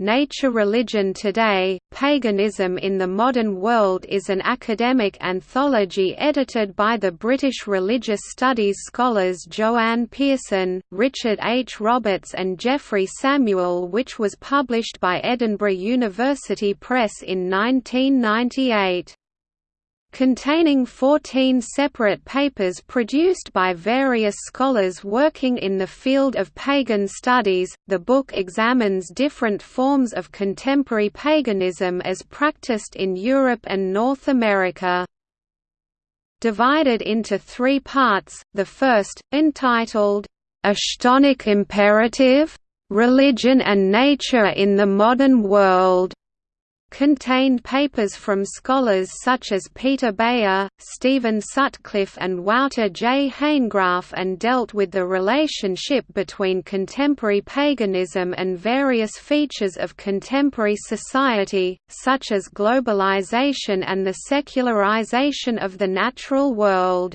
Nature Religion Today, Paganism in the Modern World is an academic anthology edited by the British religious studies scholars Joanne Pearson, Richard H. Roberts and Geoffrey Samuel which was published by Edinburgh University Press in 1998 containing 14 separate papers produced by various scholars working in the field of pagan studies. The book examines different forms of contemporary paganism as practiced in Europe and North America. Divided into three parts, the first, entitled, A Chthonic Imperative? Religion and Nature in the Modern World contained papers from scholars such as Peter Beyer, Stephen Sutcliffe and Wouter J. Hanegraaff and dealt with the relationship between contemporary paganism and various features of contemporary society, such as globalization and the secularization of the natural world.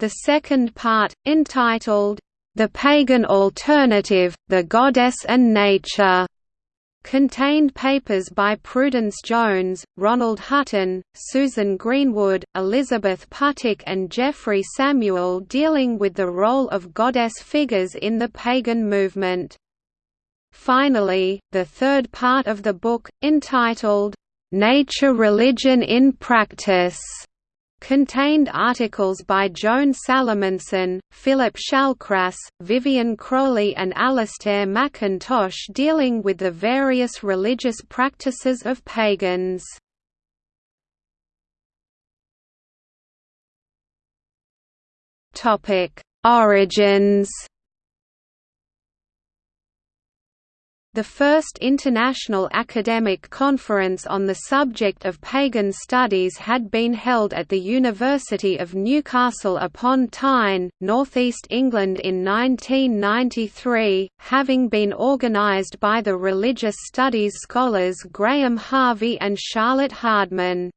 The second part, entitled, The Pagan Alternative, the Goddess and Nature contained papers by Prudence Jones, Ronald Hutton, Susan Greenwood, Elizabeth Puttick and Geoffrey Samuel dealing with the role of goddess figures in the pagan movement. Finally, the third part of the book, entitled, "'Nature Religion in Practice' contained articles by Joan Salomonsen, Philip Shallcrass, Vivian Crowley and Alastair McIntosh dealing with the various religious practices of pagans. Origins The first international academic conference on the subject of pagan studies had been held at the University of Newcastle upon Tyne, northeast England in 1993, having been organised by the religious studies scholars Graham Harvey and Charlotte Hardman.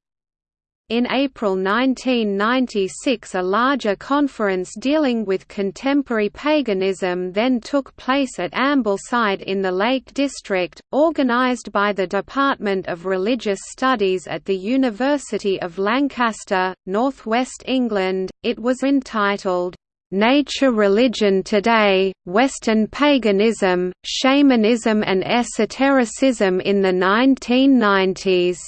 In April 1996 a larger conference dealing with contemporary paganism then took place at Ambleside in the Lake District, organised by the Department of Religious Studies at the University of Lancaster, northwest England. It was entitled, Nature Religion Today, Western Paganism, Shamanism and Esotericism in the 1990s.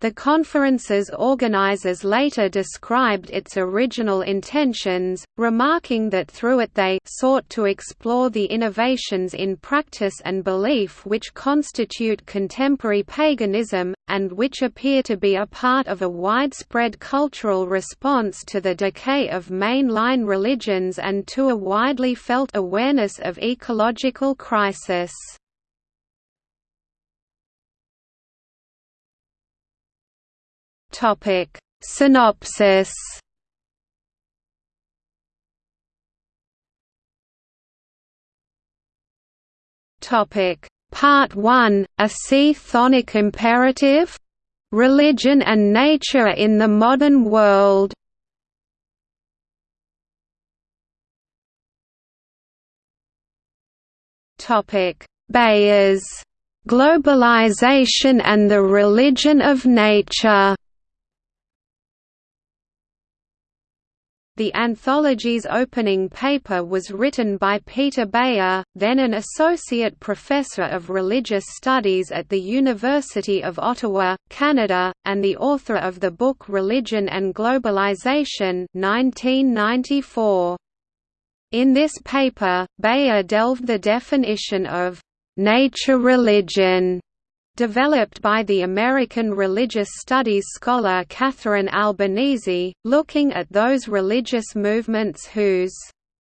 The conference's organizers later described its original intentions, remarking that through it they sought to explore the innovations in practice and belief which constitute contemporary paganism, and which appear to be a part of a widespread cultural response to the decay of mainline religions and to a widely felt awareness of ecological crisis. Topic. Synopsis. Topic. Part 1 A C-Chthonic imperative? Religion and nature in the modern world. Topic. Beyers Globalization and the Religion of Nature The anthology's opening paper was written by Peter Beyer, then an associate professor of religious studies at the University of Ottawa, Canada, and the author of the book Religion and Globalization 1994. In this paper, Beyer delved the definition of nature religion developed by the American religious studies scholar Catherine Albanese, looking at those religious movements whose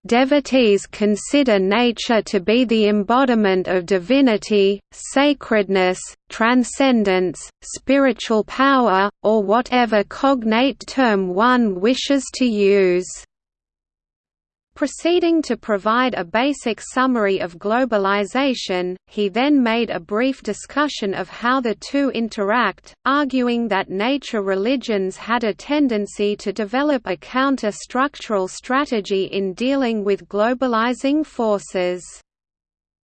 Devotees consider nature to be the embodiment of divinity, sacredness, transcendence, spiritual power, or whatever cognate term one wishes to use. Proceeding to provide a basic summary of globalization, he then made a brief discussion of how the two interact, arguing that nature religions had a tendency to develop a counter-structural strategy in dealing with globalizing forces.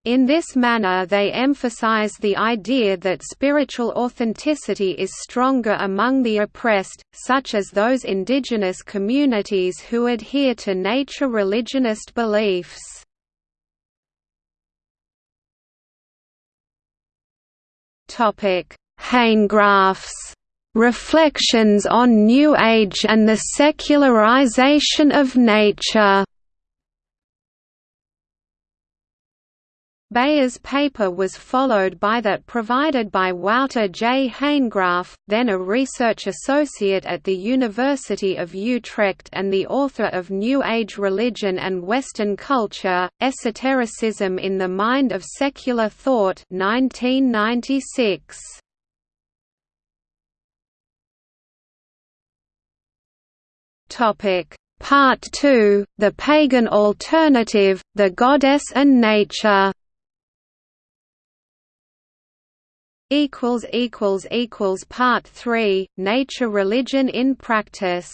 In this manner they emphasize the idea that spiritual authenticity is stronger among the oppressed, such as those indigenous communities who adhere to nature religionist beliefs. Hanegraaff's Reflections on New Age and the Secularization of Nature Beyer's paper was followed by that provided by Wouter J. Hanegraaff, then a research associate at the University of Utrecht and the author of New Age Religion and Western Culture, Esotericism in the Mind of Secular Thought 1996. Part 2, The Pagan Alternative, The Goddess and Nature equals equals equals part 3 nature religion in practice